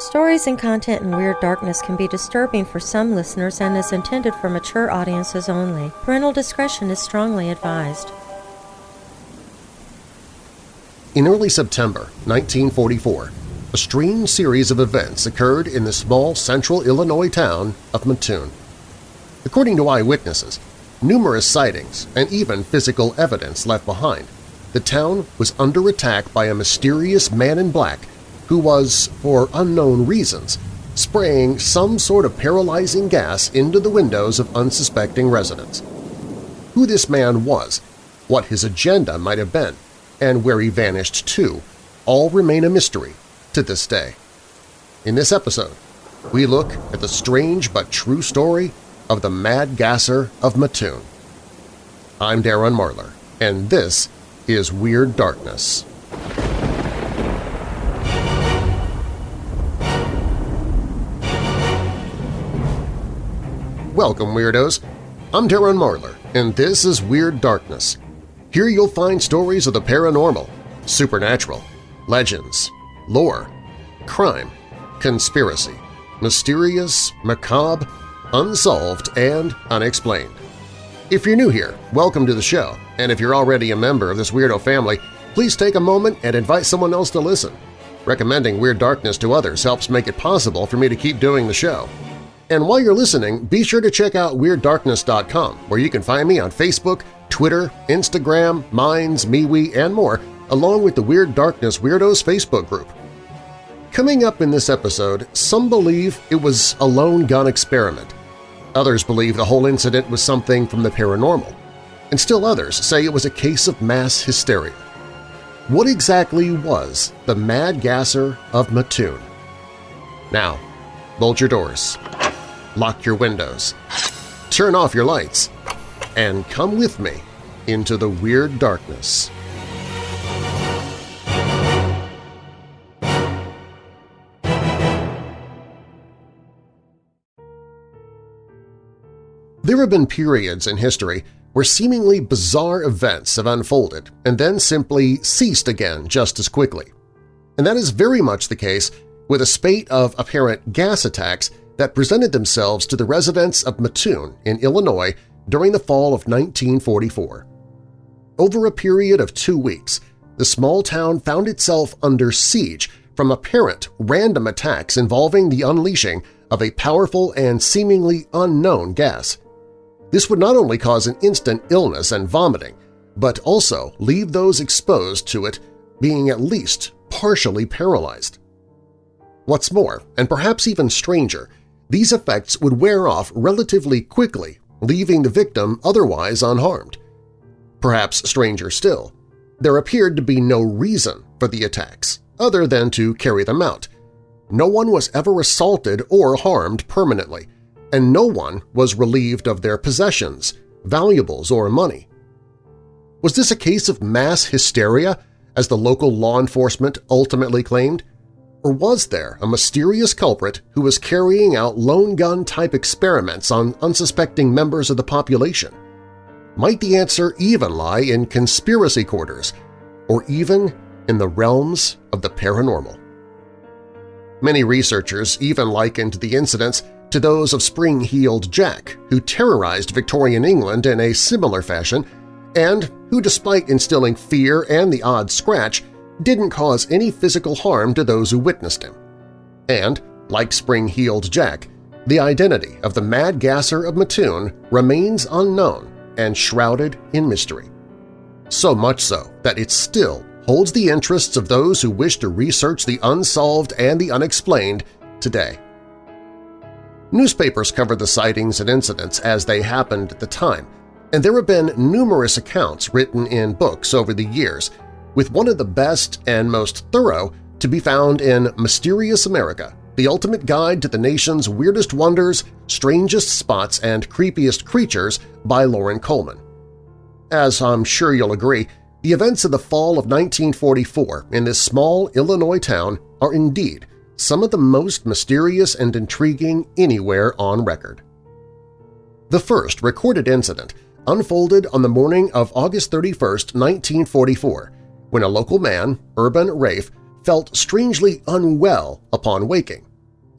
Stories and content in Weird Darkness can be disturbing for some listeners and is intended for mature audiences only. Parental discretion is strongly advised. In early September 1944, a strange series of events occurred in the small central Illinois town of Mattoon. According to eyewitnesses, numerous sightings and even physical evidence left behind, the town was under attack by a mysterious man in black who was, for unknown reasons, spraying some sort of paralyzing gas into the windows of unsuspecting residents. Who this man was, what his agenda might have been, and where he vanished to, all remain a mystery to this day. In this episode, we look at the strange but true story of the Mad Gasser of Mattoon. I'm Darren Marlar, and this is Weird Darkness. Welcome, Weirdos! I'm Darren Marlar, and this is Weird Darkness. Here you'll find stories of the paranormal, supernatural, legends, lore, crime, conspiracy, mysterious, macabre, unsolved, and unexplained. If you're new here, welcome to the show, and if you're already a member of this weirdo family, please take a moment and invite someone else to listen. Recommending Weird Darkness to others helps make it possible for me to keep doing the show. And while you're listening, be sure to check out WeirdDarkness.com, where you can find me on Facebook, Twitter, Instagram, Minds, MeWe, and more, along with the Weird Darkness Weirdos Facebook group. Coming up in this episode, some believe it was a lone gun experiment. Others believe the whole incident was something from the paranormal. And still others say it was a case of mass hysteria. What exactly was the Mad Gasser of Mattoon? Now, bolt your doors, lock your windows, turn off your lights, and come with me into the Weird Darkness. There have been periods in history where seemingly bizarre events have unfolded and then simply ceased again just as quickly. And that is very much the case with a spate of apparent gas attacks that presented themselves to the residents of Mattoon in Illinois during the fall of 1944. Over a period of two weeks, the small town found itself under siege from apparent random attacks involving the unleashing of a powerful and seemingly unknown gas. This would not only cause an instant illness and vomiting, but also leave those exposed to it being at least partially paralyzed. What's more, and perhaps even stranger, these effects would wear off relatively quickly, leaving the victim otherwise unharmed. Perhaps stranger still, there appeared to be no reason for the attacks other than to carry them out. No one was ever assaulted or harmed permanently, and no one was relieved of their possessions, valuables, or money. Was this a case of mass hysteria, as the local law enforcement ultimately claimed? Or was there a mysterious culprit who was carrying out lone gun-type experiments on unsuspecting members of the population? Might the answer even lie in conspiracy quarters, or even in the realms of the paranormal? Many researchers even likened the incidents to those of Spring-Heeled Jack, who terrorized Victorian England in a similar fashion and who, despite instilling fear and the odd scratch, didn't cause any physical harm to those who witnessed him. And, like Spring-Heeled Jack, the identity of the Mad Gasser of Mattoon remains unknown and shrouded in mystery. So much so that it still holds the interests of those who wish to research the unsolved and the unexplained today. Newspapers covered the sightings and incidents as they happened at the time, and there have been numerous accounts written in books over the years, with one of the best and most thorough to be found in Mysterious America, the ultimate guide to the nation's weirdest wonders, strangest spots, and creepiest creatures by Loren Coleman. As I'm sure you'll agree, the events of the fall of 1944 in this small Illinois town are indeed some of the most mysterious and intriguing anywhere on record. The first recorded incident unfolded on the morning of August 31, 1944, when a local man, Urban Raef, felt strangely unwell upon waking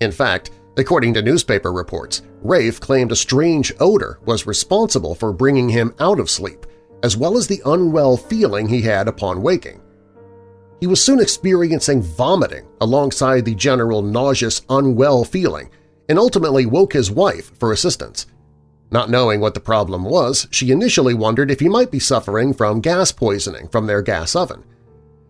In fact, according to newspaper reports, Raef claimed a strange odor was responsible for bringing him out of sleep, as well as the unwell feeling he had upon waking. He was soon experiencing vomiting alongside the general nauseous, unwell feeling and ultimately woke his wife for assistance. Not knowing what the problem was, she initially wondered if he might be suffering from gas poisoning from their gas oven.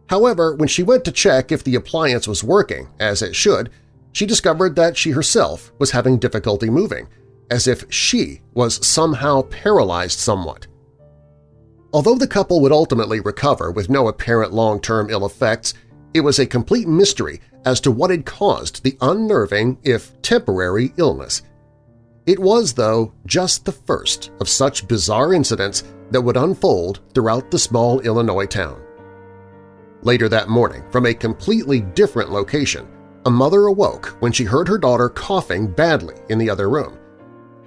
However, when she went to check if the appliance was working, as it should, she discovered that she herself was having difficulty moving, as if she was somehow paralyzed somewhat. Although the couple would ultimately recover with no apparent long-term ill effects, it was a complete mystery as to what had caused the unnerving, if temporary, illness. It was, though, just the first of such bizarre incidents that would unfold throughout the small Illinois town. Later that morning, from a completely different location, a mother awoke when she heard her daughter coughing badly in the other room.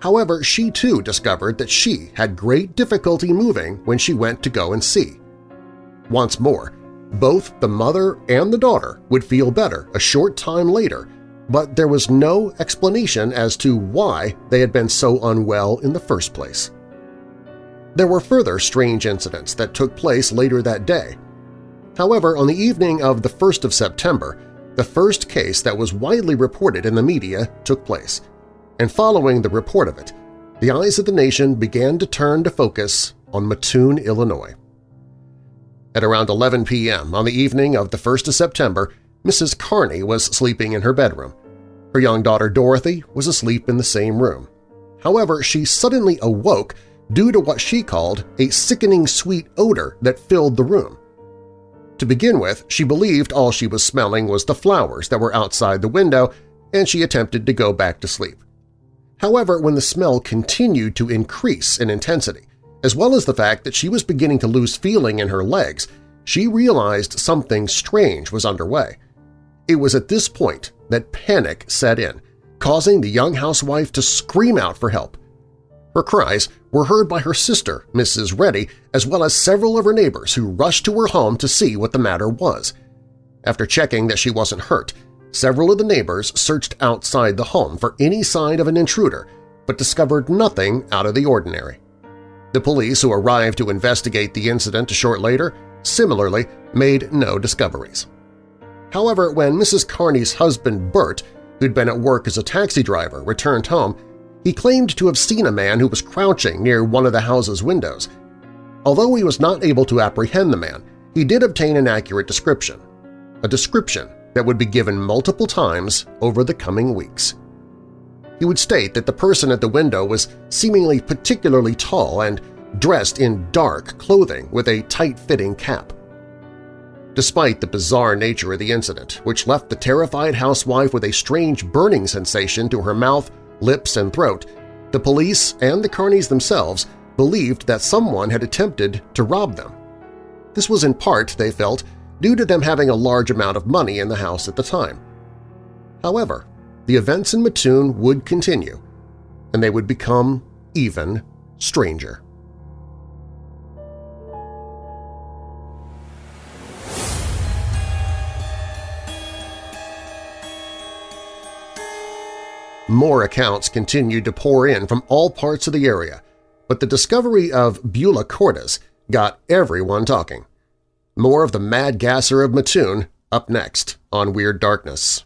However, she too discovered that she had great difficulty moving when she went to go and see. Once more, both the mother and the daughter would feel better a short time later, but there was no explanation as to why they had been so unwell in the first place. There were further strange incidents that took place later that day. However, on the evening of the 1st of September, the first case that was widely reported in the media took place – and following the report of it, the eyes of the nation began to turn to focus on Mattoon, Illinois. At around 11 p.m. on the evening of the 1st of September, Mrs. Kearney was sleeping in her bedroom. Her young daughter Dorothy was asleep in the same room. However, she suddenly awoke due to what she called a sickening sweet odor that filled the room. To begin with, she believed all she was smelling was the flowers that were outside the window, and she attempted to go back to sleep. However, when the smell continued to increase in intensity, as well as the fact that she was beginning to lose feeling in her legs, she realized something strange was underway. It was at this point that panic set in, causing the young housewife to scream out for help. Her cries were heard by her sister, Mrs. Reddy, as well as several of her neighbors who rushed to her home to see what the matter was. After checking that she wasn't hurt, Several of the neighbors searched outside the home for any sign of an intruder, but discovered nothing out of the ordinary. The police who arrived to investigate the incident a short later similarly made no discoveries. However, when Mrs. Kearney's husband Bert, who'd been at work as a taxi driver, returned home, he claimed to have seen a man who was crouching near one of the house's windows. Although he was not able to apprehend the man, he did obtain an accurate description, a description that would be given multiple times over the coming weeks. He would state that the person at the window was seemingly particularly tall and dressed in dark clothing with a tight-fitting cap. Despite the bizarre nature of the incident, which left the terrified housewife with a strange burning sensation to her mouth, lips, and throat, the police and the Kearneys themselves believed that someone had attempted to rob them. This was in part, they felt, due to them having a large amount of money in the house at the time. However, the events in Mattoon would continue, and they would become even stranger. More accounts continued to pour in from all parts of the area, but the discovery of Beulah Cordes got everyone talking. More of the mad gasser of Mattoon up next on Weird Darkness.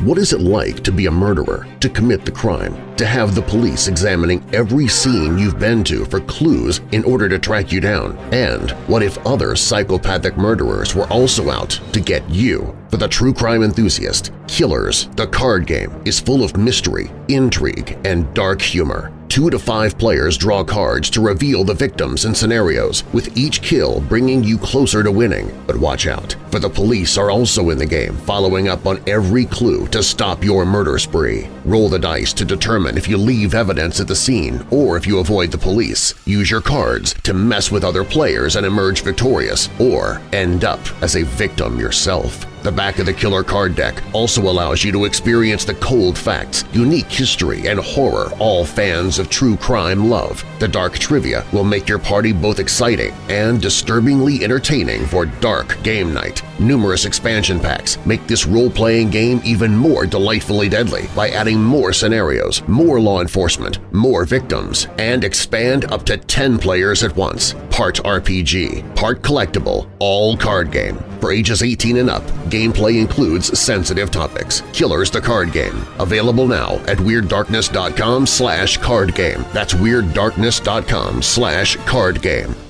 What is it like to be a murderer, to commit the crime, to have the police examining every scene you've been to for clues in order to track you down? And what if other psychopathic murderers were also out to get you? For the true crime enthusiast, Killers, the card game, is full of mystery, intrigue, and dark humor. Two to five players draw cards to reveal the victims and scenarios, with each kill bringing you closer to winning. But watch out, for the police are also in the game, following up on every clue to stop your murder spree. Roll the dice to determine if you leave evidence at the scene or if you avoid the police. Use your cards to mess with other players and emerge victorious, or end up as a victim yourself. The back of the killer card deck also allows you to experience the cold facts, unique history, and horror all fans of true crime love. The dark trivia will make your party both exciting and disturbingly entertaining for dark game night. Numerous expansion packs make this role-playing game even more delightfully deadly by adding more scenarios, more law enforcement, more victims, and expand up to 10 players at once. Part RPG, part collectible, all card game. For ages 18 and up, gameplay includes sensitive topics. Killers the Card Game. Available now at WeirdDarkness.com slash cardgame. That's WeirdDarkness.com slash cardgame.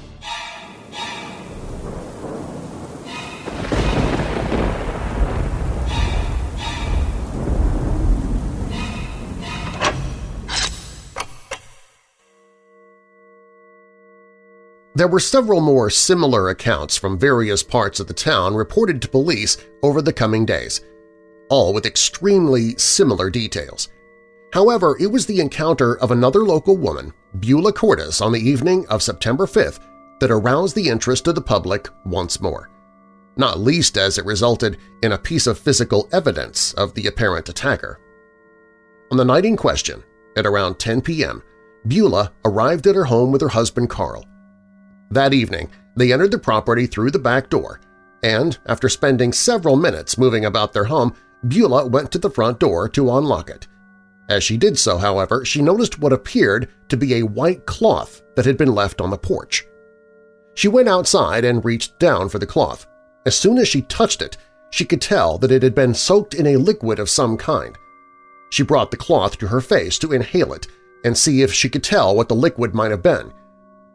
There were several more similar accounts from various parts of the town reported to police over the coming days, all with extremely similar details. However, it was the encounter of another local woman, Beulah Cordes, on the evening of September 5th that aroused the interest of the public once more, not least as it resulted in a piece of physical evidence of the apparent attacker. On the night in question, at around 10 p.m., Beulah arrived at her home with her husband Carl. That evening, they entered the property through the back door, and after spending several minutes moving about their home, Beulah went to the front door to unlock it. As she did so, however, she noticed what appeared to be a white cloth that had been left on the porch. She went outside and reached down for the cloth. As soon as she touched it, she could tell that it had been soaked in a liquid of some kind. She brought the cloth to her face to inhale it and see if she could tell what the liquid might have been.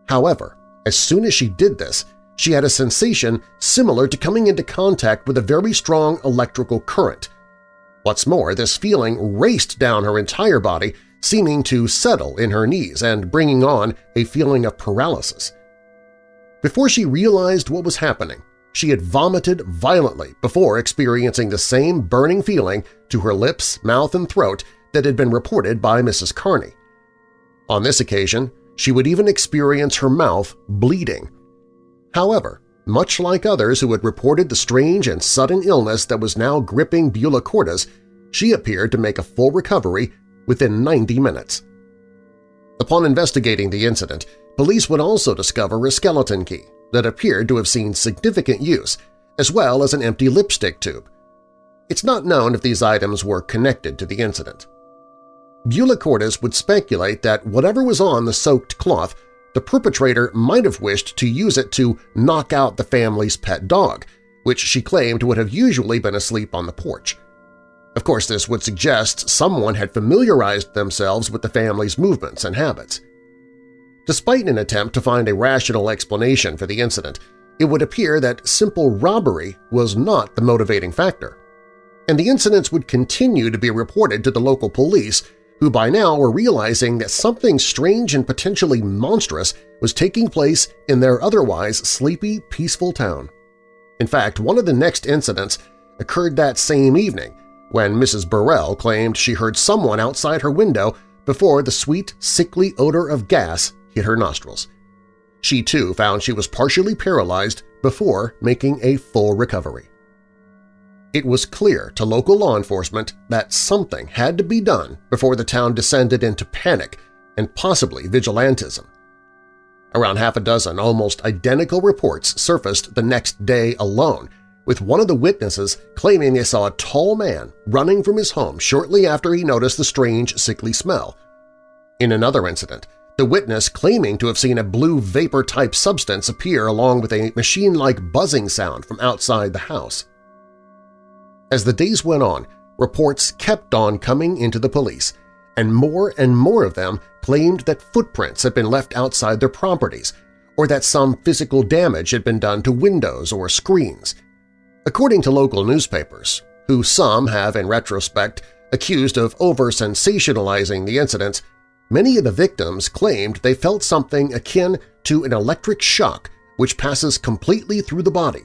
However, as soon as she did this, she had a sensation similar to coming into contact with a very strong electrical current. What's more, this feeling raced down her entire body, seeming to settle in her knees and bringing on a feeling of paralysis. Before she realized what was happening, she had vomited violently before experiencing the same burning feeling to her lips, mouth, and throat that had been reported by Mrs. Kearney. On this occasion, she would even experience her mouth bleeding. However, much like others who had reported the strange and sudden illness that was now gripping Beulah Cordes, she appeared to make a full recovery within 90 minutes. Upon investigating the incident, police would also discover a skeleton key that appeared to have seen significant use, as well as an empty lipstick tube. It's not known if these items were connected to the incident. Beulah Cordes would speculate that whatever was on the soaked cloth, the perpetrator might have wished to use it to knock out the family's pet dog, which she claimed would have usually been asleep on the porch. Of course, this would suggest someone had familiarized themselves with the family's movements and habits. Despite an attempt to find a rational explanation for the incident, it would appear that simple robbery was not the motivating factor. And the incidents would continue to be reported to the local police who by now were realizing that something strange and potentially monstrous was taking place in their otherwise sleepy, peaceful town. In fact, one of the next incidents occurred that same evening when Mrs. Burrell claimed she heard someone outside her window before the sweet, sickly odor of gas hit her nostrils. She too found she was partially paralyzed before making a full recovery. It was clear to local law enforcement that something had to be done before the town descended into panic and possibly vigilantism. Around half a dozen almost identical reports surfaced the next day alone, with one of the witnesses claiming they saw a tall man running from his home shortly after he noticed the strange, sickly smell. In another incident, the witness claiming to have seen a blue vapor-type substance appear along with a machine-like buzzing sound from outside the house. As the days went on, reports kept on coming into the police, and more and more of them claimed that footprints had been left outside their properties or that some physical damage had been done to windows or screens. According to local newspapers, who some have in retrospect accused of over-sensationalizing the incidents, many of the victims claimed they felt something akin to an electric shock which passes completely through the body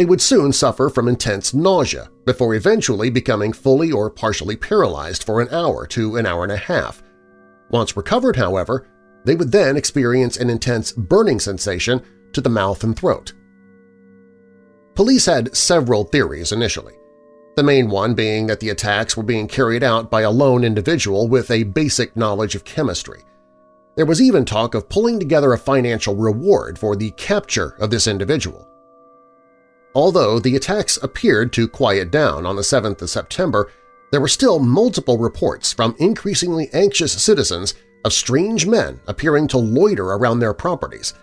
they would soon suffer from intense nausea before eventually becoming fully or partially paralyzed for an hour to an hour and a half. Once recovered, however, they would then experience an intense burning sensation to the mouth and throat. Police had several theories initially, the main one being that the attacks were being carried out by a lone individual with a basic knowledge of chemistry. There was even talk of pulling together a financial reward for the capture of this individual. Although the attacks appeared to quiet down on the 7th of September, there were still multiple reports from increasingly anxious citizens of strange men appearing to loiter around their properties,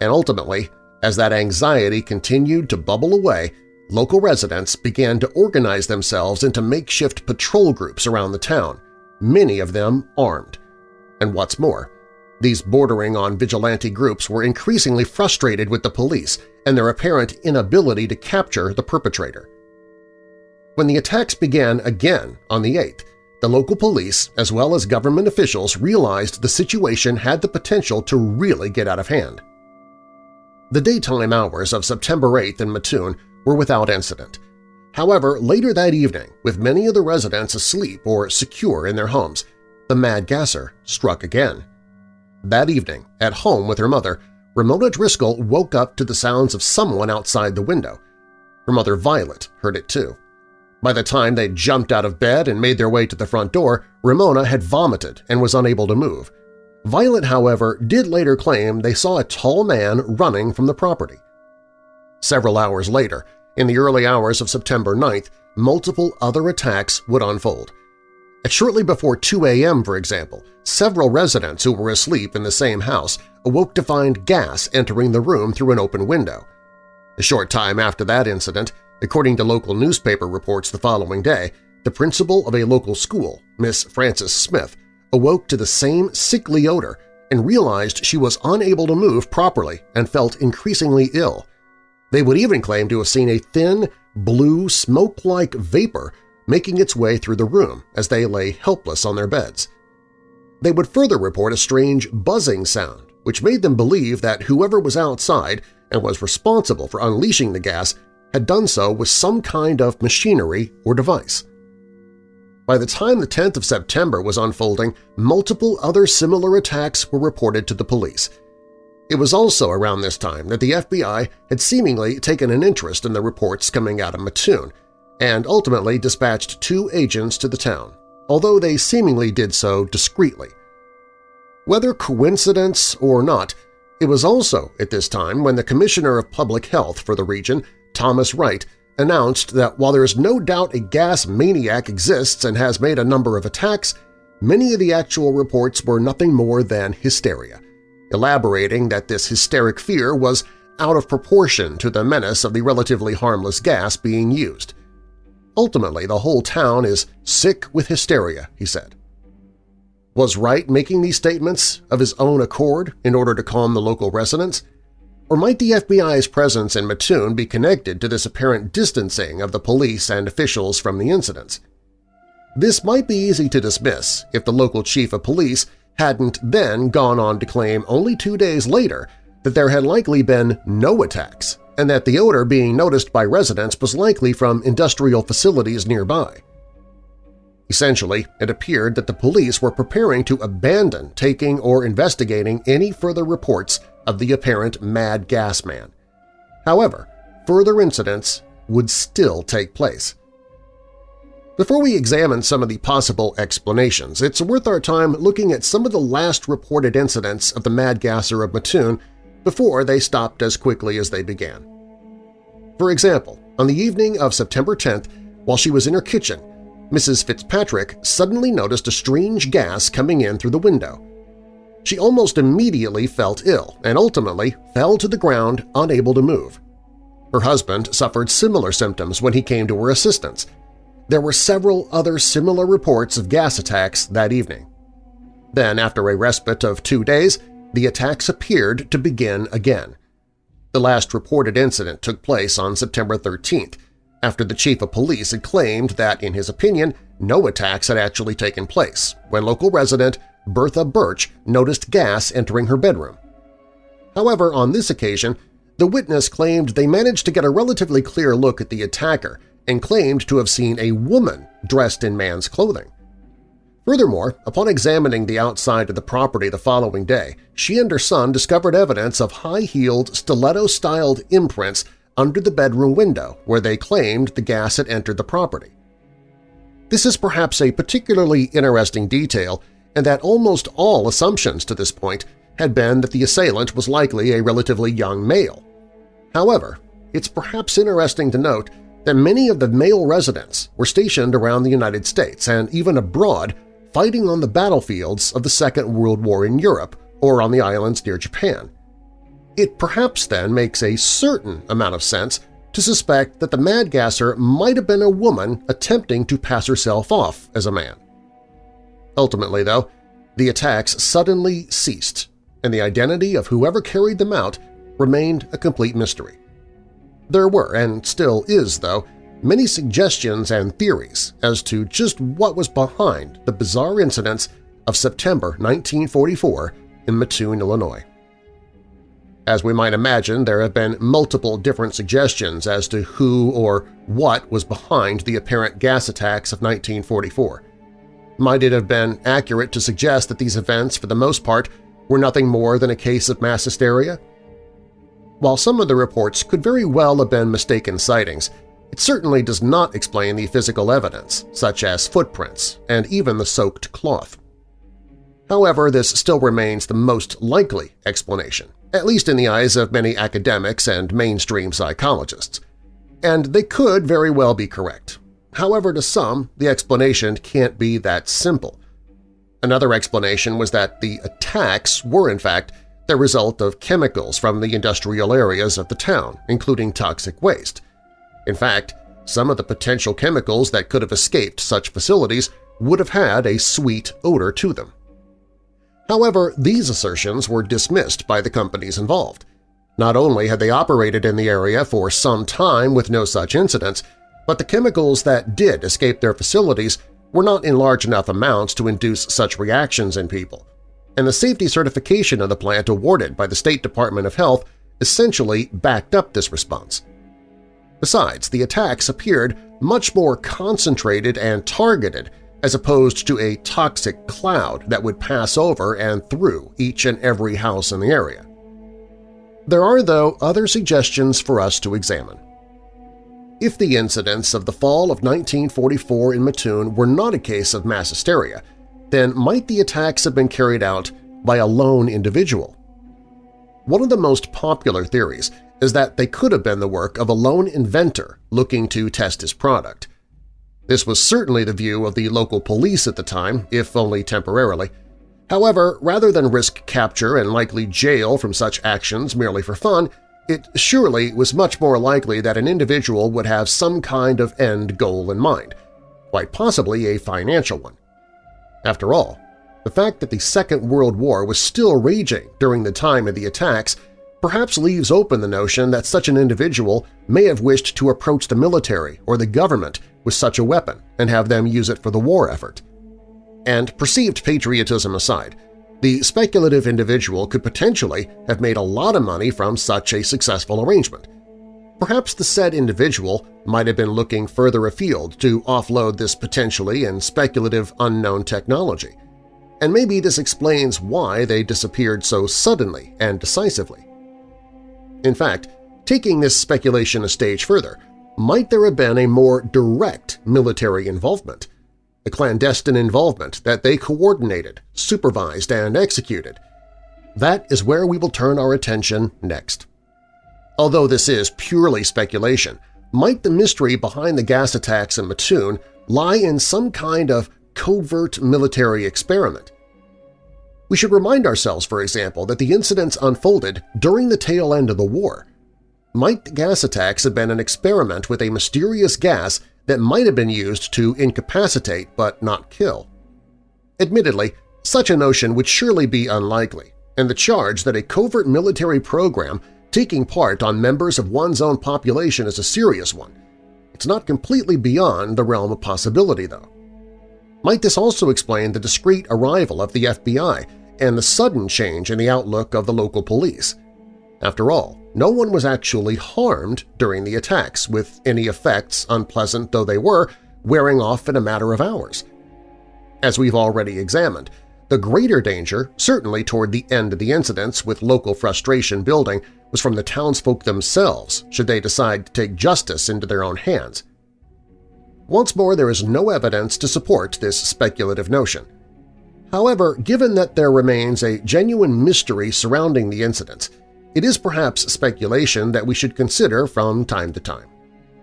and ultimately, as that anxiety continued to bubble away, local residents began to organize themselves into makeshift patrol groups around the town, many of them armed. And what's more, these bordering on vigilante groups were increasingly frustrated with the police and their apparent inability to capture the perpetrator. When the attacks began again on the 8th, the local police as well as government officials realized the situation had the potential to really get out of hand. The daytime hours of September 8th in Mattoon were without incident. However, later that evening, with many of the residents asleep or secure in their homes, the mad gasser struck again. That evening, at home with her mother, Ramona Driscoll woke up to the sounds of someone outside the window. Her mother Violet heard it too. By the time they jumped out of bed and made their way to the front door, Ramona had vomited and was unable to move. Violet, however, did later claim they saw a tall man running from the property. Several hours later, in the early hours of September 9th, multiple other attacks would unfold. At shortly before 2 a.m., for example, several residents who were asleep in the same house awoke to find gas entering the room through an open window. A short time after that incident, According to local newspaper reports the following day, the principal of a local school, Miss Frances Smith, awoke to the same sickly odor and realized she was unable to move properly and felt increasingly ill. They would even claim to have seen a thin, blue, smoke-like vapor making its way through the room as they lay helpless on their beds. They would further report a strange buzzing sound, which made them believe that whoever was outside and was responsible for unleashing the gas had done so with some kind of machinery or device. By the time the 10th of September was unfolding, multiple other similar attacks were reported to the police. It was also around this time that the FBI had seemingly taken an interest in the reports coming out of Mattoon and ultimately dispatched two agents to the town, although they seemingly did so discreetly. Whether coincidence or not, it was also at this time when the Commissioner of Public Health for the region Thomas Wright, announced that while there is no doubt a gas maniac exists and has made a number of attacks, many of the actual reports were nothing more than hysteria, elaborating that this hysteric fear was out of proportion to the menace of the relatively harmless gas being used. Ultimately, the whole town is sick with hysteria, he said. Was Wright making these statements of his own accord in order to calm the local residents? Or might the FBI's presence in Mattoon be connected to this apparent distancing of the police and officials from the incidents? This might be easy to dismiss if the local chief of police hadn't then gone on to claim only two days later that there had likely been no attacks and that the odor being noticed by residents was likely from industrial facilities nearby. Essentially, it appeared that the police were preparing to abandon taking or investigating any further reports of the apparent mad gas man. However, further incidents would still take place. Before we examine some of the possible explanations, it's worth our time looking at some of the last reported incidents of the mad gasser of Mattoon before they stopped as quickly as they began. For example, on the evening of September 10th, while she was in her kitchen, Mrs. Fitzpatrick suddenly noticed a strange gas coming in through the window. She almost immediately felt ill and ultimately fell to the ground unable to move. Her husband suffered similar symptoms when he came to her assistance. There were several other similar reports of gas attacks that evening. Then, after a respite of two days, the attacks appeared to begin again. The last reported incident took place on September 13th, after the chief of police had claimed that, in his opinion, no attacks had actually taken place, when local resident Bertha Birch noticed gas entering her bedroom. However, on this occasion, the witness claimed they managed to get a relatively clear look at the attacker and claimed to have seen a woman dressed in man's clothing. Furthermore, upon examining the outside of the property the following day, she and her son discovered evidence of high-heeled, stiletto-styled imprints under the bedroom window where they claimed the gas had entered the property. This is perhaps a particularly interesting detail in that almost all assumptions to this point had been that the assailant was likely a relatively young male. However, it's perhaps interesting to note that many of the male residents were stationed around the United States and even abroad fighting on the battlefields of the Second World War in Europe or on the islands near Japan. It perhaps then makes a certain amount of sense to suspect that the mad gasser might have been a woman attempting to pass herself off as a man. Ultimately, though, the attacks suddenly ceased, and the identity of whoever carried them out remained a complete mystery. There were, and still is though, many suggestions and theories as to just what was behind the bizarre incidents of September 1944 in Mattoon, Illinois. As we might imagine, there have been multiple different suggestions as to who or what was behind the apparent gas attacks of 1944. Might it have been accurate to suggest that these events, for the most part, were nothing more than a case of mass hysteria? While some of the reports could very well have been mistaken sightings, it certainly does not explain the physical evidence, such as footprints and even the soaked cloth. However, this still remains the most likely explanation, at least in the eyes of many academics and mainstream psychologists. And they could very well be correct. However, to some, the explanation can't be that simple. Another explanation was that the attacks were in fact the result of chemicals from the industrial areas of the town, including toxic waste. In fact, some of the potential chemicals that could have escaped such facilities would have had a sweet odor to them. However, these assertions were dismissed by the companies involved. Not only had they operated in the area for some time with no such incidents, but the chemicals that did escape their facilities were not in large enough amounts to induce such reactions in people, and the safety certification of the plant awarded by the State Department of Health essentially backed up this response. Besides, the attacks appeared much more concentrated and targeted as opposed to a toxic cloud that would pass over and through each and every house in the area. There are, though, other suggestions for us to examine. If the incidents of the fall of 1944 in Mattoon were not a case of mass hysteria, then might the attacks have been carried out by a lone individual? One of the most popular theories is that they could have been the work of a lone inventor looking to test his product. This was certainly the view of the local police at the time, if only temporarily. However, rather than risk capture and likely jail from such actions merely for fun, it surely was much more likely that an individual would have some kind of end goal in mind, quite possibly a financial one. After all, the fact that the Second World War was still raging during the time of the attacks perhaps leaves open the notion that such an individual may have wished to approach the military or the government with such a weapon and have them use it for the war effort. And perceived patriotism aside, the speculative individual could potentially have made a lot of money from such a successful arrangement. Perhaps the said individual might have been looking further afield to offload this potentially and speculative unknown technology, and maybe this explains why they disappeared so suddenly and decisively. In fact, taking this speculation a stage further, might there have been a more direct military involvement, a clandestine involvement that they coordinated, supervised, and executed? That is where we will turn our attention next. Although this is purely speculation, might the mystery behind the gas attacks in Mattoon lie in some kind of covert military experiment? We should remind ourselves, for example, that the incidents unfolded during the tail end of the war. Might gas attacks have been an experiment with a mysterious gas that might have been used to incapacitate but not kill? Admittedly, such a notion would surely be unlikely, and the charge that a covert military program taking part on members of one's own population is a serious one. It's not completely beyond the realm of possibility, though. Might this also explain the discreet arrival of the FBI and the sudden change in the outlook of the local police? After all, no one was actually harmed during the attacks, with any effects, unpleasant though they were, wearing off in a matter of hours. As we've already examined, the greater danger, certainly toward the end of the incidents with local frustration building, was from the townsfolk themselves should they decide to take justice into their own hands. Once more, there is no evidence to support this speculative notion. However, given that there remains a genuine mystery surrounding the incidents, it is perhaps speculation that we should consider from time to time.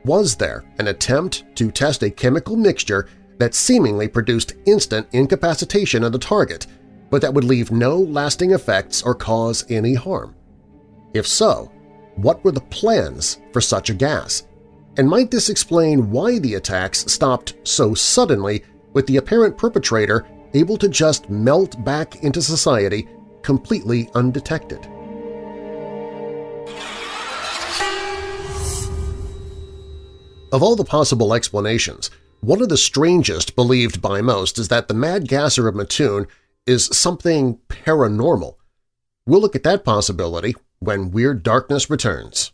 Was there an attempt to test a chemical mixture that seemingly produced instant incapacitation of the target, but that would leave no lasting effects or cause any harm? If so, what were the plans for such a gas? And might this explain why the attacks stopped so suddenly with the apparent perpetrator able to just melt back into society completely undetected? Of all the possible explanations, one of the strangest believed by most is that the Mad Gasser of Mattoon is something paranormal. We'll look at that possibility when Weird Darkness returns.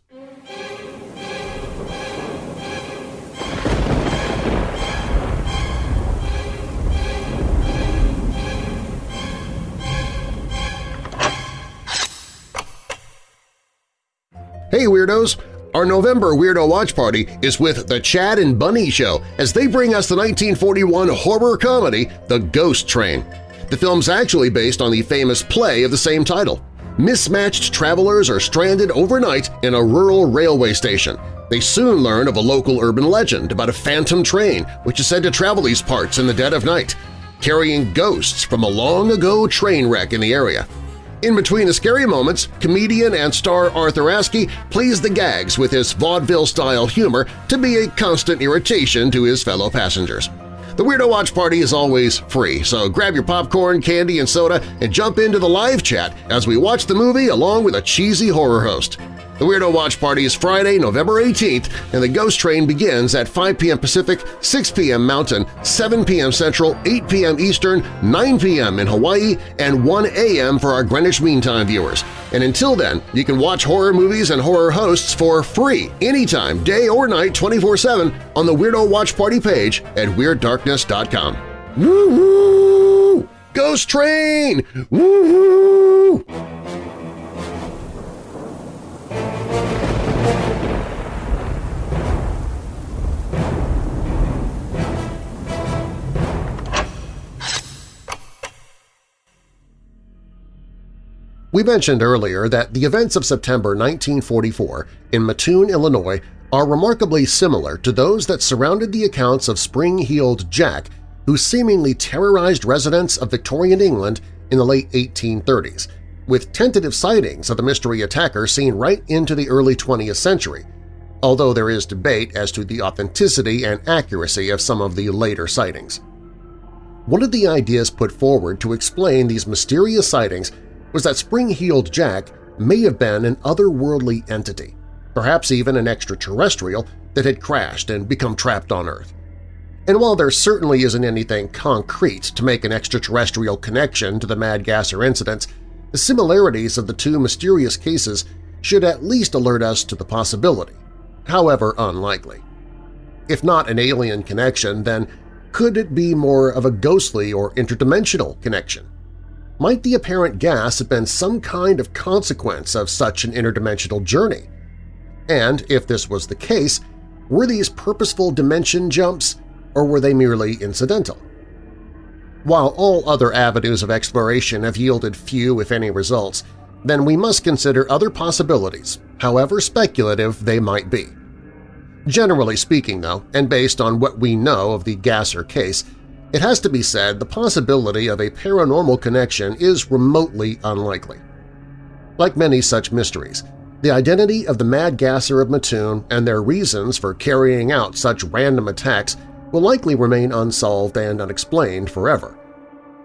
Hey Weirdos! Our November Weirdo Watch Party is with The Chad and Bunny Show as they bring us the 1941 horror comedy The Ghost Train. The film's actually based on the famous play of the same title. Mismatched travelers are stranded overnight in a rural railway station. They soon learn of a local urban legend about a phantom train which is said to travel these parts in the dead of night, carrying ghosts from a long-ago train wreck in the area. In between the scary moments, comedian and star Arthur Askey plays the gags with his vaudeville-style humor to be a constant irritation to his fellow passengers. The Weirdo Watch Party is always free, so grab your popcorn, candy, and soda and jump into the live chat as we watch the movie along with a cheesy horror host. The Weirdo Watch Party is Friday, November 18th, and the Ghost Train begins at 5 p.m. Pacific, 6 p.m. Mountain, 7 p.m. Central, 8 p.m. Eastern, 9 p.m. in Hawaii, and 1 a.m. for our Greenwich Mean Time viewers. And until then, you can watch horror movies and horror hosts for free anytime, day or night, 24-7 on the Weirdo Watch Party page at WeirdDarkness.com. Woo-hoo! Ghost Train! Woo-hoo! We mentioned earlier that the events of September 1944 in Mattoon, Illinois are remarkably similar to those that surrounded the accounts of Spring-Heeled Jack, who seemingly terrorized residents of Victorian England in the late 1830s, with tentative sightings of the mystery attacker seen right into the early 20th century, although there is debate as to the authenticity and accuracy of some of the later sightings. One of the ideas put forward to explain these mysterious sightings was that Spring-Heeled Jack may have been an otherworldly entity, perhaps even an extraterrestrial that had crashed and become trapped on Earth. And while there certainly isn't anything concrete to make an extraterrestrial connection to the Mad Gasser incidents, the similarities of the two mysterious cases should at least alert us to the possibility, however unlikely. If not an alien connection, then could it be more of a ghostly or interdimensional connection? Might the apparent gas have been some kind of consequence of such an interdimensional journey? And if this was the case, were these purposeful dimension jumps or were they merely incidental? While all other avenues of exploration have yielded few if any results, then we must consider other possibilities, however speculative they might be. Generally speaking, though, and based on what we know of the Gasser case, it has to be said the possibility of a paranormal connection is remotely unlikely. Like many such mysteries, the identity of the Mad Gasser of Mattoon and their reasons for carrying out such random attacks will likely remain unsolved and unexplained forever.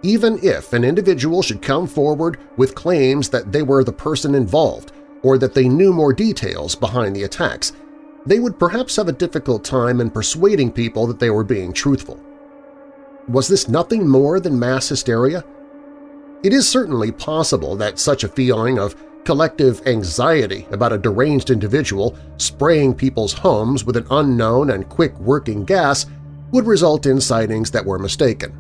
Even if an individual should come forward with claims that they were the person involved or that they knew more details behind the attacks, they would perhaps have a difficult time in persuading people that they were being truthful. Was this nothing more than mass hysteria? It is certainly possible that such a feeling of collective anxiety about a deranged individual spraying people's homes with an unknown and quick-working gas would result in sightings that were mistaken.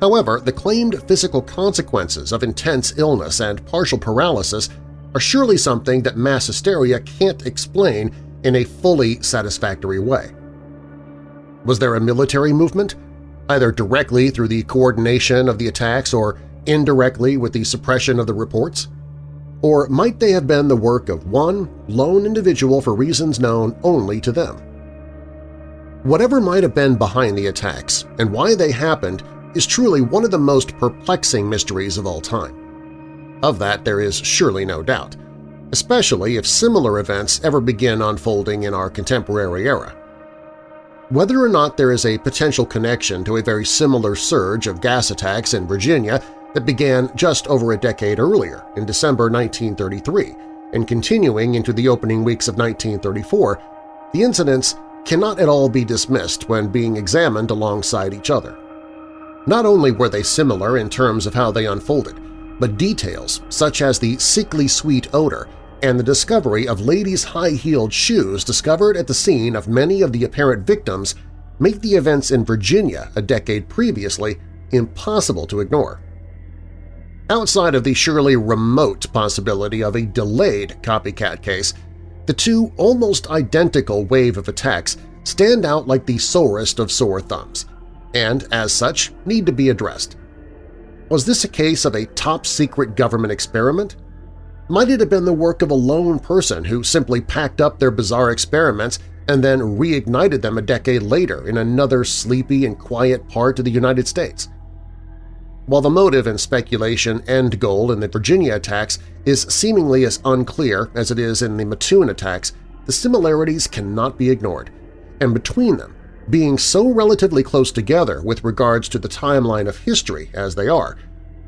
However, the claimed physical consequences of intense illness and partial paralysis are surely something that mass hysteria can't explain in a fully satisfactory way. Was there a military movement, either directly through the coordination of the attacks or indirectly with the suppression of the reports? Or might they have been the work of one lone individual for reasons known only to them? Whatever might have been behind the attacks and why they happened is truly one of the most perplexing mysteries of all time. Of that there is surely no doubt, especially if similar events ever begin unfolding in our contemporary era. Whether or not there is a potential connection to a very similar surge of gas attacks in Virginia that began just over a decade earlier, in December 1933, and continuing into the opening weeks of 1934, the incidents cannot at all be dismissed when being examined alongside each other. Not only were they similar in terms of how they unfolded, but details such as the sickly sweet odor and the discovery of ladies' high-heeled shoes discovered at the scene of many of the apparent victims make the events in Virginia a decade previously impossible to ignore. Outside of the surely remote possibility of a delayed copycat case, the two almost identical wave of attacks stand out like the sorest of sore thumbs, and as such need to be addressed. Was this a case of a top-secret government experiment? Might it have been the work of a lone person who simply packed up their bizarre experiments and then reignited them a decade later in another sleepy and quiet part of the United States? While the motive and speculation end goal in the Virginia attacks is seemingly as unclear as it is in the Mattoon attacks, the similarities cannot be ignored, and between them, being so relatively close together with regards to the timeline of history as they are,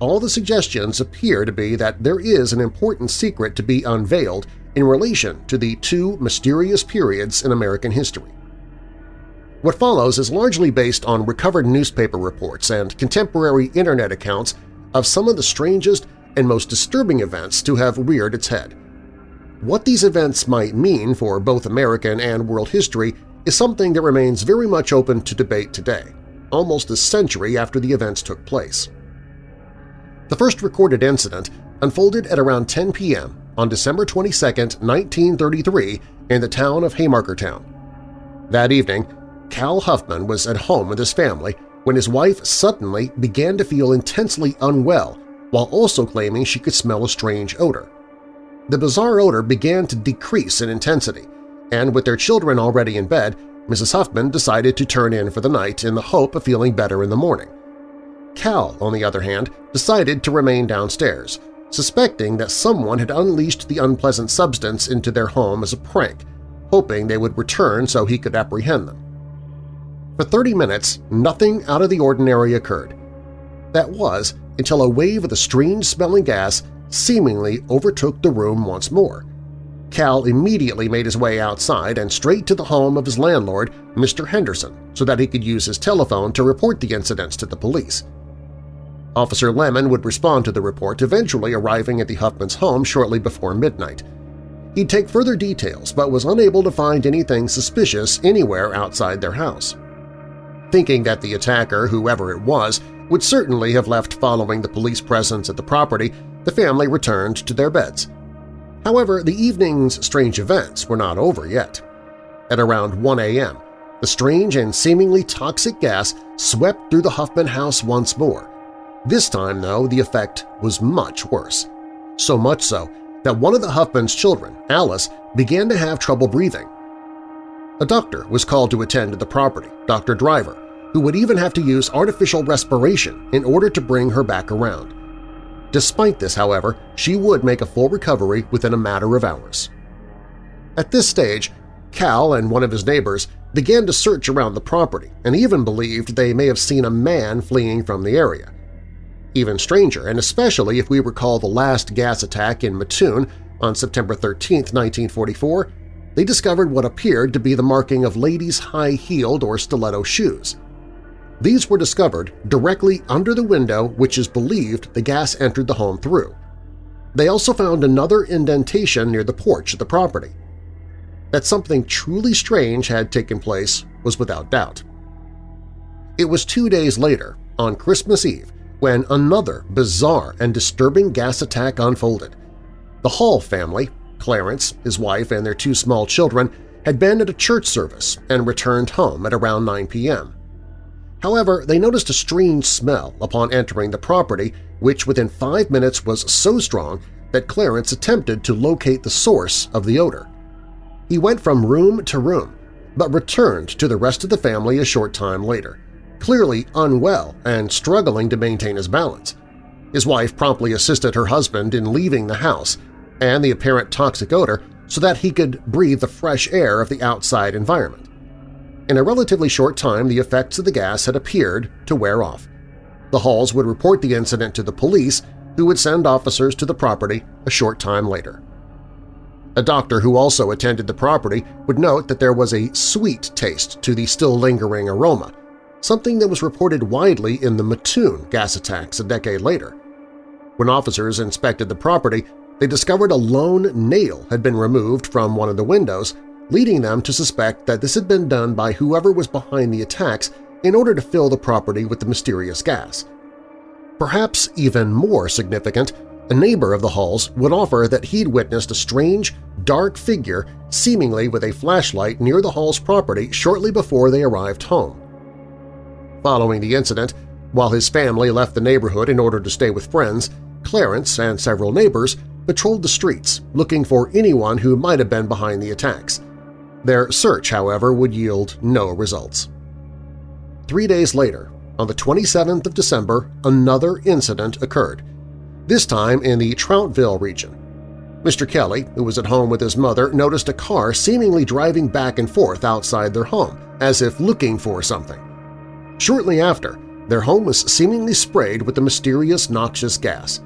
all the suggestions appear to be that there is an important secret to be unveiled in relation to the two mysterious periods in American history. What follows is largely based on recovered newspaper reports and contemporary Internet accounts of some of the strangest and most disturbing events to have reared its head. What these events might mean for both American and world history is something that remains very much open to debate today, almost a century after the events took place. The first recorded incident unfolded at around 10 p.m. on December 22, 1933 in the town of Haymakertown. That evening, Cal Huffman was at home with his family when his wife suddenly began to feel intensely unwell while also claiming she could smell a strange odor. The bizarre odor began to decrease in intensity, and with their children already in bed, Mrs. Huffman decided to turn in for the night in the hope of feeling better in the morning. Cal, on the other hand, decided to remain downstairs, suspecting that someone had unleashed the unpleasant substance into their home as a prank, hoping they would return so he could apprehend them. For 30 minutes, nothing out of the ordinary occurred. That was until a wave of the strange-smelling gas seemingly overtook the room once more. Cal immediately made his way outside and straight to the home of his landlord, Mr. Henderson, so that he could use his telephone to report the incidents to the police. Officer Lemon would respond to the report, eventually arriving at the Huffman's home shortly before midnight. He'd take further details but was unable to find anything suspicious anywhere outside their house. Thinking that the attacker, whoever it was, would certainly have left following the police presence at the property, the family returned to their beds. However, the evening's strange events were not over yet. At around 1 a.m., the strange and seemingly toxic gas swept through the Huffman house once more. This time, though, the effect was much worse. So much so that one of the Huffman's children, Alice, began to have trouble breathing. A doctor was called to attend to the property, Dr. Driver, who would even have to use artificial respiration in order to bring her back around. Despite this, however, she would make a full recovery within a matter of hours. At this stage, Cal and one of his neighbors began to search around the property and even believed they may have seen a man fleeing from the area. Even stranger, and especially if we recall the last gas attack in Mattoon on September 13, 1944, they discovered what appeared to be the marking of ladies' high-heeled or stiletto shoes. These were discovered directly under the window which is believed the gas entered the home through. They also found another indentation near the porch of the property. That something truly strange had taken place was without doubt. It was two days later, on Christmas Eve, when another bizarre and disturbing gas attack unfolded. The Hall family, Clarence, his wife, and their two small children had been at a church service and returned home at around 9 p.m. However, they noticed a strange smell upon entering the property which within five minutes was so strong that Clarence attempted to locate the source of the odor. He went from room to room, but returned to the rest of the family a short time later, clearly unwell and struggling to maintain his balance. His wife promptly assisted her husband in leaving the house and the apparent toxic odor so that he could breathe the fresh air of the outside environment. In a relatively short time, the effects of the gas had appeared to wear off. The Halls would report the incident to the police, who would send officers to the property a short time later. A doctor who also attended the property would note that there was a sweet taste to the still lingering aroma, something that was reported widely in the Mattoon gas attacks a decade later. When officers inspected the property, they discovered a lone nail had been removed from one of the windows, leading them to suspect that this had been done by whoever was behind the attacks in order to fill the property with the mysterious gas. Perhaps even more significant, a neighbor of the Halls would offer that he'd witnessed a strange, dark figure seemingly with a flashlight near the Hall's property shortly before they arrived home. Following the incident, while his family left the neighborhood in order to stay with friends, Clarence and several neighbors patrolled the streets looking for anyone who might have been behind the attacks. Their search, however, would yield no results. Three days later, on the 27th of December, another incident occurred, this time in the Troutville region. Mr. Kelly, who was at home with his mother, noticed a car seemingly driving back and forth outside their home, as if looking for something. Shortly after, their home was seemingly sprayed with the mysterious noxious gas.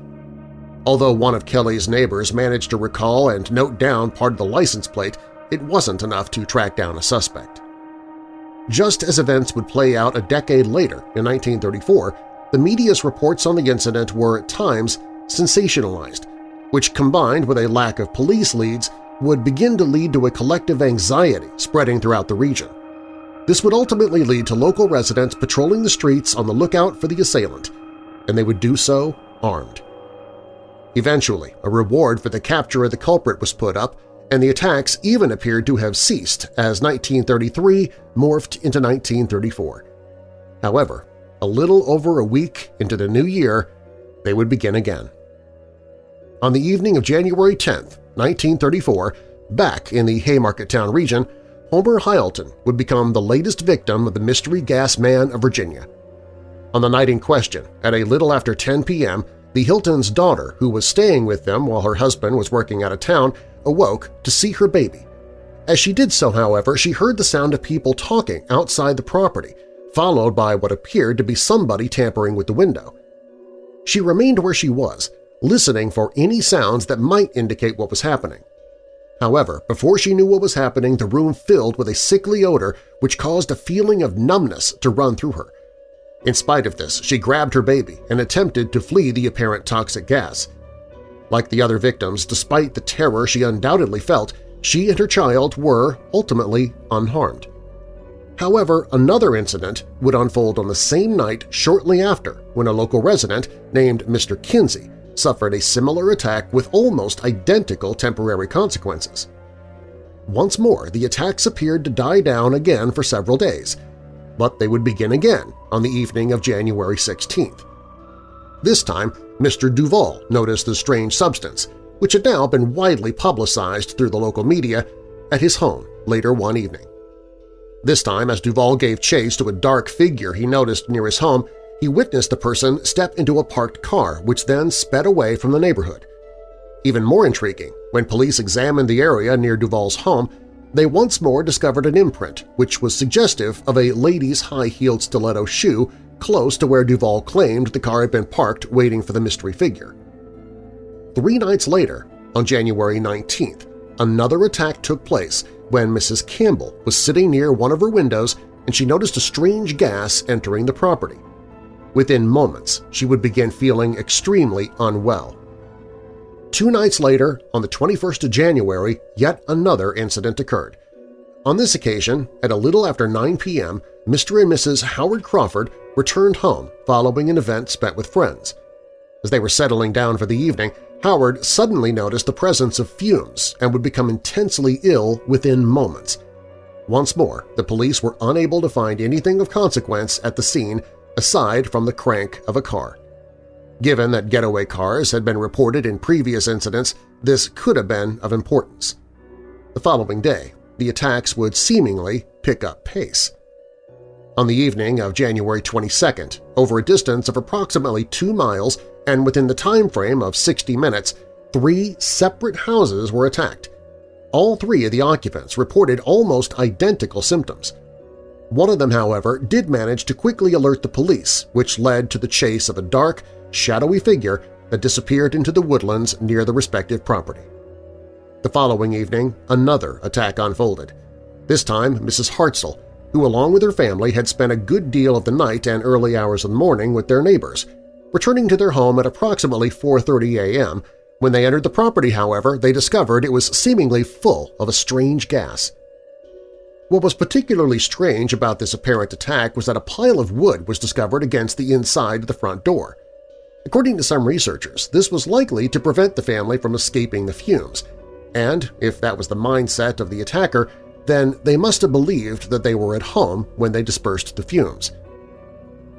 Although one of Kelly's neighbors managed to recall and note down part of the license plate, it wasn't enough to track down a suspect. Just as events would play out a decade later, in 1934, the media's reports on the incident were at times sensationalized, which combined with a lack of police leads would begin to lead to a collective anxiety spreading throughout the region. This would ultimately lead to local residents patrolling the streets on the lookout for the assailant, and they would do so armed. Eventually, a reward for the capture of the culprit was put up, and the attacks even appeared to have ceased as 1933 morphed into 1934. However, a little over a week into the new year, they would begin again. On the evening of January 10, 1934, back in the Haymakertown region, Homer Hylton would become the latest victim of the mystery gas man of Virginia. On the night in question, at a little after 10 p.m., the Hyltons' daughter, who was staying with them while her husband was working out of town, awoke to see her baby. As she did so, however, she heard the sound of people talking outside the property, followed by what appeared to be somebody tampering with the window. She remained where she was, listening for any sounds that might indicate what was happening. However, before she knew what was happening, the room filled with a sickly odor which caused a feeling of numbness to run through her. In spite of this, she grabbed her baby and attempted to flee the apparent toxic gas. Like the other victims, despite the terror she undoubtedly felt, she and her child were ultimately unharmed. However, another incident would unfold on the same night shortly after when a local resident named Mr. Kinsey suffered a similar attack with almost identical temporary consequences. Once more, the attacks appeared to die down again for several days, but they would begin again on the evening of January 16th. This time, Mr. Duval noticed the strange substance, which had now been widely publicized through the local media, at his home later one evening. This time, as Duval gave chase to a dark figure he noticed near his home, he witnessed the person step into a parked car which then sped away from the neighborhood. Even more intriguing, when police examined the area near Duval's home, they once more discovered an imprint which was suggestive of a lady's high-heeled stiletto shoe close to where Duval claimed the car had been parked waiting for the mystery figure. Three nights later, on January 19th, another attack took place when Mrs. Campbell was sitting near one of her windows and she noticed a strange gas entering the property. Within moments, she would begin feeling extremely unwell. Two nights later, on the 21st of January, yet another incident occurred. On this occasion, at a little after 9 p.m., Mr. and Mrs. Howard Crawford returned home following an event spent with friends. As they were settling down for the evening, Howard suddenly noticed the presence of fumes and would become intensely ill within moments. Once more, the police were unable to find anything of consequence at the scene aside from the crank of a car. Given that getaway cars had been reported in previous incidents, this could have been of importance. The following day, the attacks would seemingly pick up pace. On the evening of January 22nd, over a distance of approximately two miles and within the time frame of 60 minutes, three separate houses were attacked. All three of the occupants reported almost identical symptoms. One of them, however, did manage to quickly alert the police, which led to the chase of a dark, shadowy figure that disappeared into the woodlands near the respective property. The following evening, another attack unfolded. This time, Mrs. Hartzell, who along with her family had spent a good deal of the night and early hours of the morning with their neighbors. Returning to their home at approximately 4.30 a.m., when they entered the property, however, they discovered it was seemingly full of a strange gas. What was particularly strange about this apparent attack was that a pile of wood was discovered against the inside of the front door. According to some researchers, this was likely to prevent the family from escaping the fumes, and if that was the mindset of the attacker, then they must have believed that they were at home when they dispersed the fumes.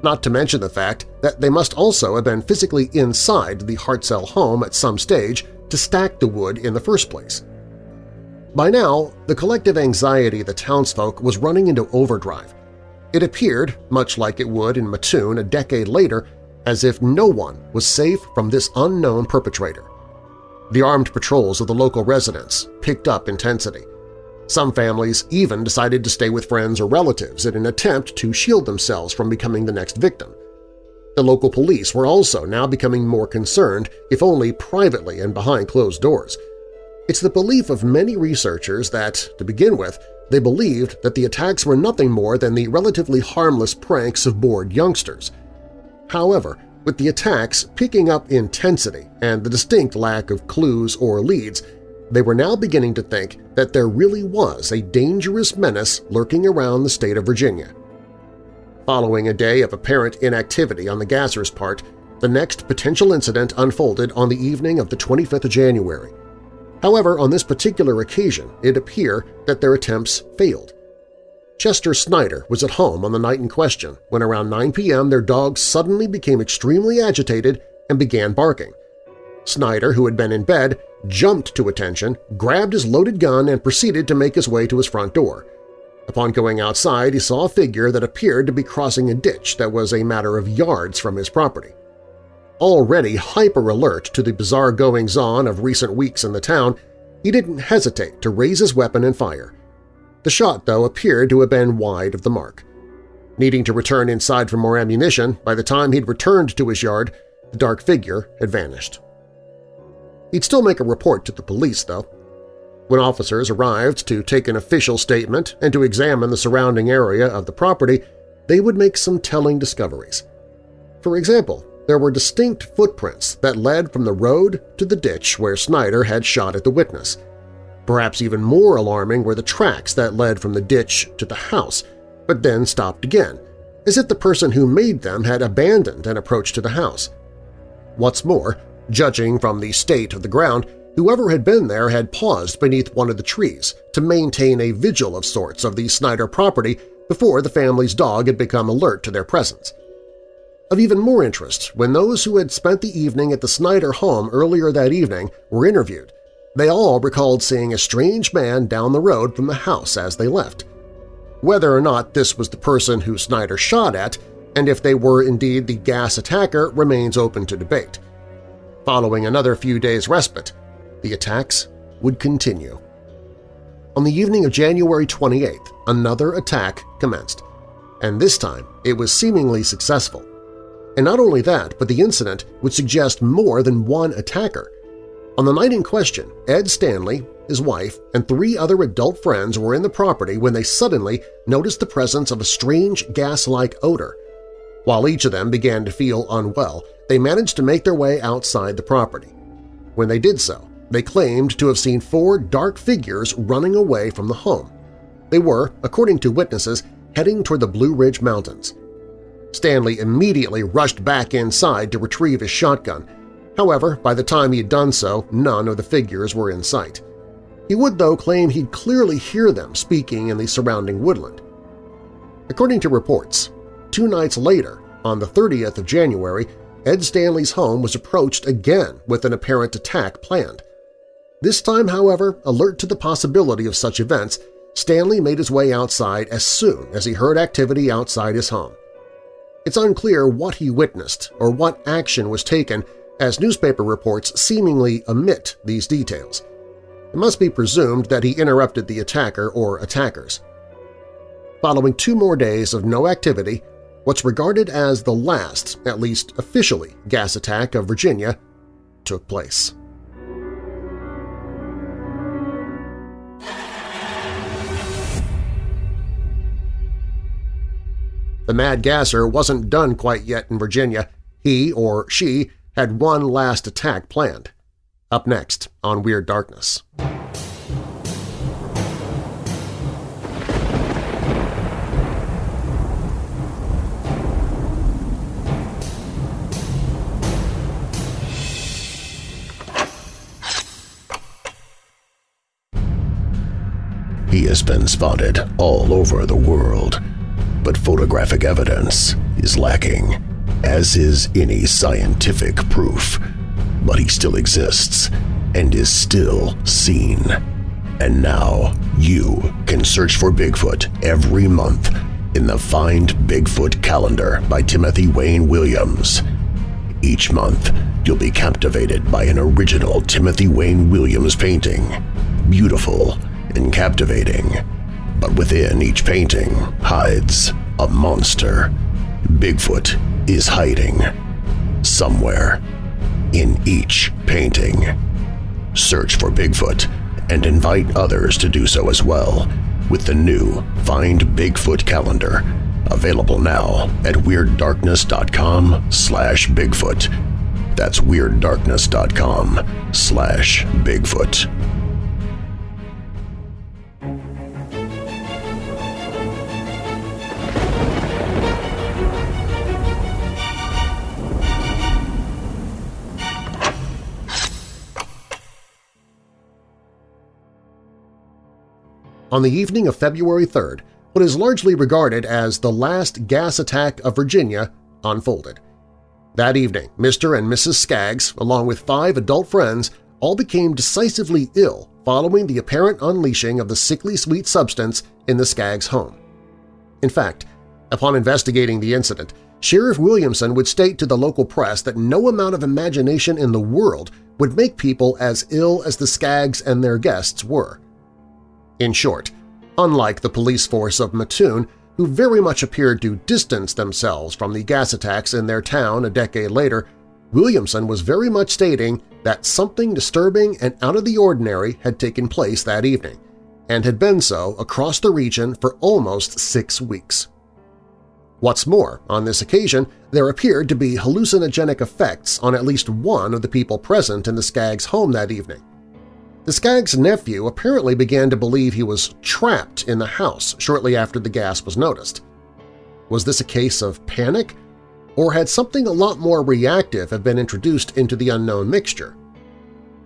Not to mention the fact that they must also have been physically inside the Hartzell home at some stage to stack the wood in the first place. By now, the collective anxiety of the townsfolk was running into overdrive. It appeared, much like it would in Mattoon a decade later, as if no one was safe from this unknown perpetrator. The armed patrols of the local residents picked up intensity. Some families even decided to stay with friends or relatives in an attempt to shield themselves from becoming the next victim. The local police were also now becoming more concerned, if only privately and behind closed doors. It's the belief of many researchers that, to begin with, they believed that the attacks were nothing more than the relatively harmless pranks of bored youngsters. However, with the attacks picking up intensity and the distinct lack of clues or leads, they were now beginning to think that there really was a dangerous menace lurking around the state of Virginia. Following a day of apparent inactivity on the Gassers' part, the next potential incident unfolded on the evening of the 25th of January. However, on this particular occasion, it appeared that their attempts failed. Chester Snyder was at home on the night in question when around 9 p.m. their dog suddenly became extremely agitated and began barking. Snyder, who had been in bed, jumped to attention, grabbed his loaded gun, and proceeded to make his way to his front door. Upon going outside, he saw a figure that appeared to be crossing a ditch that was a matter of yards from his property. Already hyper-alert to the bizarre goings-on of recent weeks in the town, he didn't hesitate to raise his weapon and fire. The shot, though, appeared to have been wide of the mark. Needing to return inside for more ammunition, by the time he'd returned to his yard, the dark figure had vanished. He'd still make a report to the police, though. When officers arrived to take an official statement and to examine the surrounding area of the property, they would make some telling discoveries. For example, there were distinct footprints that led from the road to the ditch where Snyder had shot at the witness. Perhaps even more alarming were the tracks that led from the ditch to the house, but then stopped again, as if the person who made them had abandoned an approach to the house. What's more, Judging from the state of the ground, whoever had been there had paused beneath one of the trees to maintain a vigil of sorts of the Snyder property before the family's dog had become alert to their presence. Of even more interest, when those who had spent the evening at the Snyder home earlier that evening were interviewed, they all recalled seeing a strange man down the road from the house as they left. Whether or not this was the person who Snyder shot at, and if they were indeed the gas attacker remains open to debate. Following another few days' respite, the attacks would continue. On the evening of January 28th, another attack commenced, and this time it was seemingly successful. And not only that, but the incident would suggest more than one attacker. On the night in question, Ed Stanley, his wife, and three other adult friends were in the property when they suddenly noticed the presence of a strange gas-like odor. While each of them began to feel unwell, they managed to make their way outside the property. When they did so, they claimed to have seen four dark figures running away from the home. They were, according to witnesses, heading toward the Blue Ridge Mountains. Stanley immediately rushed back inside to retrieve his shotgun, However, by the time he had done so, none of the figures were in sight. He would, though, claim he'd clearly hear them speaking in the surrounding woodland. According to reports, two nights later, on the 30th of January, Ed Stanley's home was approached again with an apparent attack planned. This time, however, alert to the possibility of such events, Stanley made his way outside as soon as he heard activity outside his home. It's unclear what he witnessed or what action was taken as newspaper reports seemingly omit these details. It must be presumed that he interrupted the attacker or attackers. Following two more days of no activity, what's regarded as the last, at least officially, gas attack of Virginia took place. The Mad Gasser wasn't done quite yet in Virginia. He, or she, had one last attack planned. Up next on Weird Darkness. He has been spotted all over the world but photographic evidence is lacking, as is any scientific proof. But he still exists and is still seen. And now you can search for Bigfoot every month in the Find Bigfoot calendar by Timothy Wayne Williams. Each month, you'll be captivated by an original Timothy Wayne Williams painting. Beautiful and captivating but within each painting hides a monster. Bigfoot is hiding somewhere in each painting. Search for Bigfoot and invite others to do so as well with the new Find Bigfoot calendar available now at WeirdDarkness.com slash Bigfoot. That's WeirdDarkness.com slash Bigfoot. On the evening of February 3rd, what is largely regarded as the last gas attack of Virginia unfolded. That evening, Mr. and Mrs. Skaggs, along with five adult friends, all became decisively ill following the apparent unleashing of the sickly sweet substance in the Skaggs home. In fact, upon investigating the incident, Sheriff Williamson would state to the local press that no amount of imagination in the world would make people as ill as the Skaggs and their guests were. In short, unlike the police force of Mattoon, who very much appeared to distance themselves from the gas attacks in their town a decade later, Williamson was very much stating that something disturbing and out of the ordinary had taken place that evening, and had been so across the region for almost six weeks. What's more, on this occasion, there appeared to be hallucinogenic effects on at least one of the people present in the Skaggs' home that evening. The Skaggs' nephew apparently began to believe he was trapped in the house shortly after the gas was noticed. Was this a case of panic, or had something a lot more reactive have been introduced into the unknown mixture?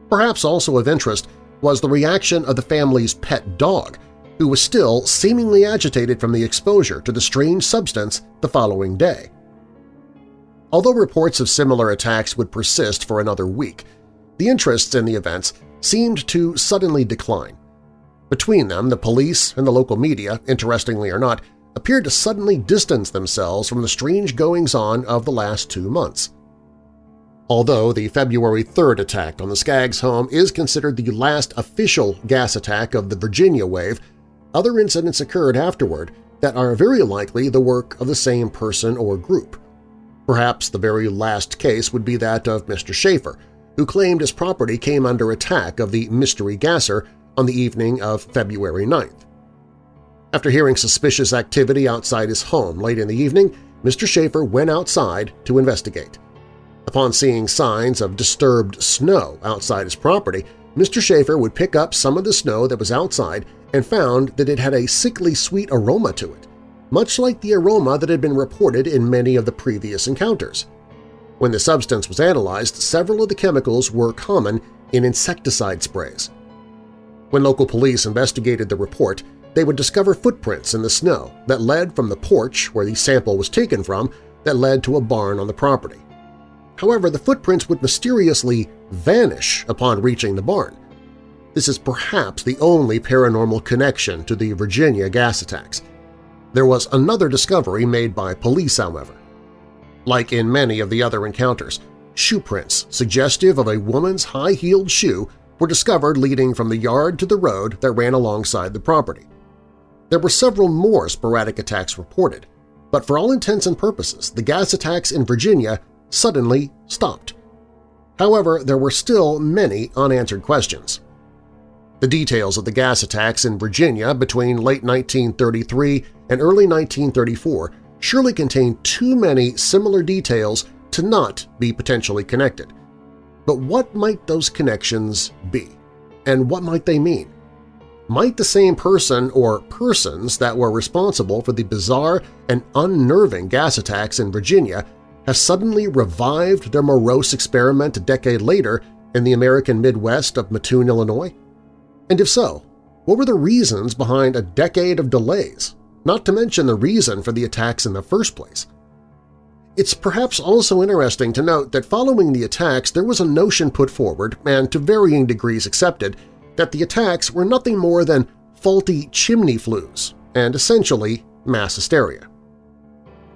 Perhaps also of interest was the reaction of the family's pet dog, who was still seemingly agitated from the exposure to the strange substance the following day. Although reports of similar attacks would persist for another week, the interest in the events seemed to suddenly decline. Between them, the police and the local media, interestingly or not, appeared to suddenly distance themselves from the strange goings-on of the last two months. Although the February 3rd attack on the Skaggs home is considered the last official gas attack of the Virginia wave, other incidents occurred afterward that are very likely the work of the same person or group. Perhaps the very last case would be that of Mr. Schaefer, who claimed his property came under attack of the mystery gasser on the evening of February 9th. After hearing suspicious activity outside his home late in the evening, Mr. Schaefer went outside to investigate. Upon seeing signs of disturbed snow outside his property, Mr. Schaefer would pick up some of the snow that was outside and found that it had a sickly sweet aroma to it, much like the aroma that had been reported in many of the previous encounters. When the substance was analyzed, several of the chemicals were common in insecticide sprays. When local police investigated the report, they would discover footprints in the snow that led from the porch where the sample was taken from that led to a barn on the property. However, the footprints would mysteriously vanish upon reaching the barn. This is perhaps the only paranormal connection to the Virginia gas attacks. There was another discovery made by police, however. Like in many of the other encounters, shoe prints suggestive of a woman's high-heeled shoe were discovered leading from the yard to the road that ran alongside the property. There were several more sporadic attacks reported, but for all intents and purposes, the gas attacks in Virginia suddenly stopped. However, there were still many unanswered questions. The details of the gas attacks in Virginia between late 1933 and early 1934 surely contain too many similar details to not be potentially connected. But what might those connections be? And what might they mean? Might the same person or persons that were responsible for the bizarre and unnerving gas attacks in Virginia have suddenly revived their morose experiment a decade later in the American Midwest of Mattoon, Illinois? And if so, what were the reasons behind a decade of delays, not to mention the reason for the attacks in the first place? It's perhaps also interesting to note that following the attacks there was a notion put forward, and to varying degrees accepted, that the attacks were nothing more than faulty chimney flues and essentially mass hysteria.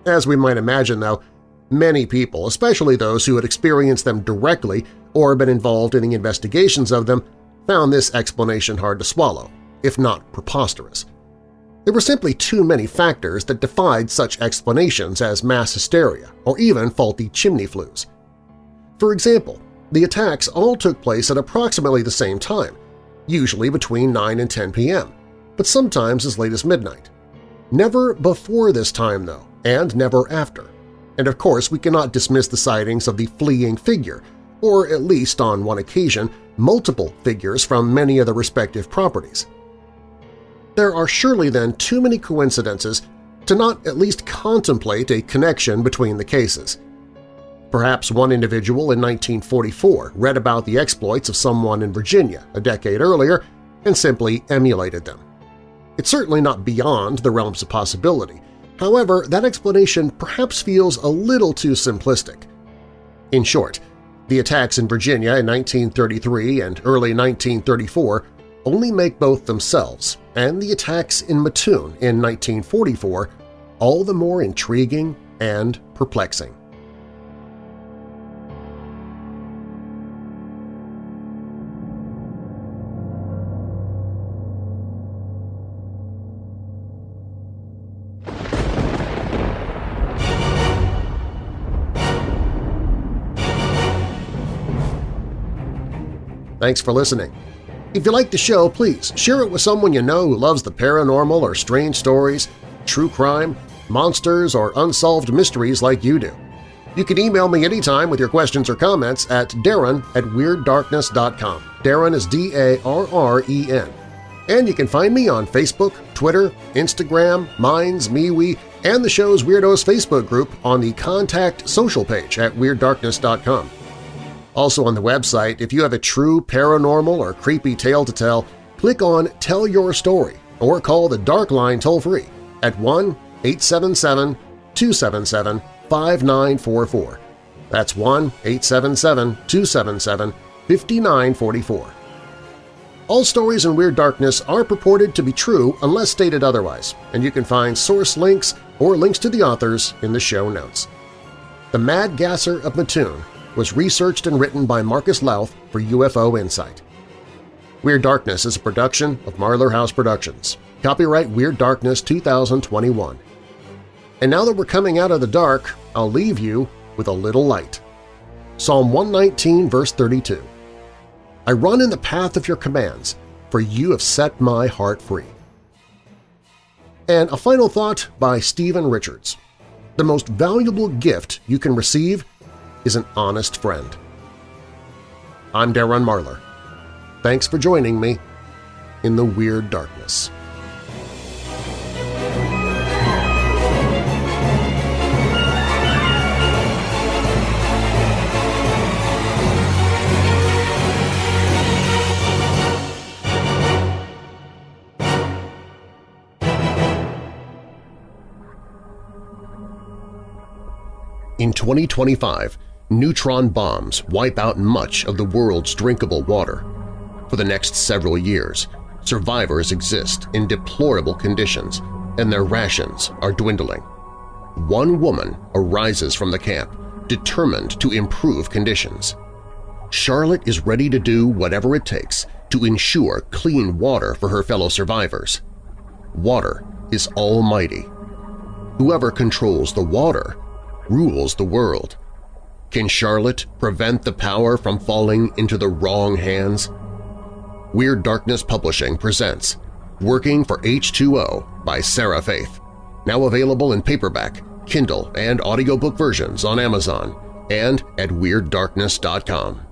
As we might imagine, though, many people, especially those who had experienced them directly or been involved in the investigations of them, found this explanation hard to swallow, if not preposterous. There were simply too many factors that defied such explanations as mass hysteria or even faulty chimney flues. For example, the attacks all took place at approximately the same time, usually between 9 and 10 p.m., but sometimes as late as midnight. Never before this time, though, and never after. And of course we cannot dismiss the sightings of the fleeing figure, or at least on one occasion multiple figures from many of the respective properties. There are surely then too many coincidences to not at least contemplate a connection between the cases. Perhaps one individual in 1944 read about the exploits of someone in Virginia a decade earlier and simply emulated them. It's certainly not beyond the realms of possibility. However, that explanation perhaps feels a little too simplistic. In short, the attacks in Virginia in 1933 and early 1934 only make both themselves and the attacks in Mattoon in 1944 all the more intriguing and perplexing. Thanks for listening. If you like the show, please share it with someone you know who loves the paranormal or strange stories, true crime, monsters, or unsolved mysteries like you do. You can email me anytime with your questions or comments at darren at WeirdDarkness.com. Darren is D-A-R-R-E-N. And you can find me on Facebook, Twitter, Instagram, Minds, MeWe, and the show's Weirdos Facebook group on the Contact social page at WeirdDarkness.com. Also on the website, if you have a true paranormal or creepy tale to tell, click on Tell Your Story or call the Dark Line toll-free at 1-877-277-5944. That's 1-877-277-5944. All stories in Weird Darkness are purported to be true unless stated otherwise, and you can find source links or links to the authors in the show notes. The Mad Gasser of Mattoon was researched and written by Marcus Lowth for UFO Insight. Weird Darkness is a production of Marlar House Productions. Copyright Weird Darkness 2021. And now that we're coming out of the dark, I'll leave you with a little light. Psalm 119, verse 32. I run in the path of your commands, for you have set my heart free. And a final thought by Stephen Richards. The most valuable gift you can receive is an honest friend. I'm Darren Marlar. Thanks for joining me in the Weird Darkness. In 2025, neutron bombs wipe out much of the world's drinkable water. For the next several years, survivors exist in deplorable conditions and their rations are dwindling. One woman arises from the camp, determined to improve conditions. Charlotte is ready to do whatever it takes to ensure clean water for her fellow survivors. Water is almighty. Whoever controls the water rules the world. Can Charlotte prevent the power from falling into the wrong hands? Weird Darkness Publishing presents Working for H2O by Sarah Faith, now available in paperback, Kindle, and audiobook versions on Amazon and at WeirdDarkness.com.